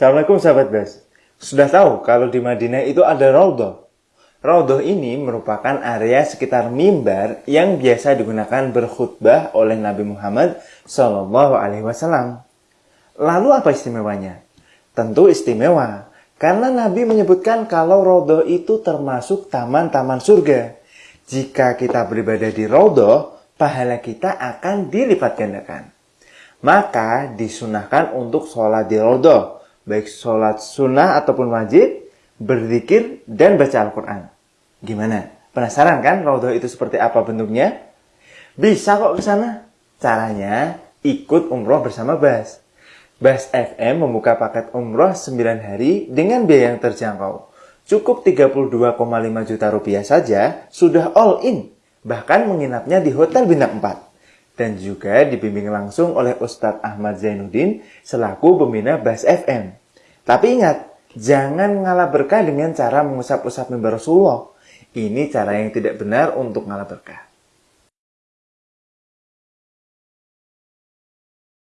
Assalamualaikum sahabat Bas. Sudah tahu kalau di Madinah itu ada Raudhah. Raudhah ini merupakan area sekitar mimbar yang biasa digunakan berkhutbah oleh Nabi Muhammad Shallallahu Alaihi Wasallam. Lalu apa istimewanya? Tentu istimewa, karena Nabi menyebutkan kalau Raudhah itu termasuk taman-taman surga. Jika kita beribadah di Raudhah, pahala kita akan dilipat gandakan. Maka disunahkan untuk sholat di Raudhah baik sholat sunnah ataupun wajib, berzikir, dan baca Al-Quran. Gimana? Penasaran kan Raudhah itu seperti apa bentuknya? Bisa kok ke sana. Caranya, ikut umroh bersama Bas. Bas FM membuka paket umroh 9 hari dengan biaya yang terjangkau. Cukup 32,5 juta rupiah saja, sudah all in. Bahkan menginapnya di Hotel Bintang 4 dan juga dibimbing langsung oleh Ustadz Ahmad Zainuddin selaku pembina Bas FM. Tapi ingat, jangan ngalah berkah dengan cara mengusap-usap mimbar Rasulullah. Ini cara yang tidak benar untuk ngalah berkah.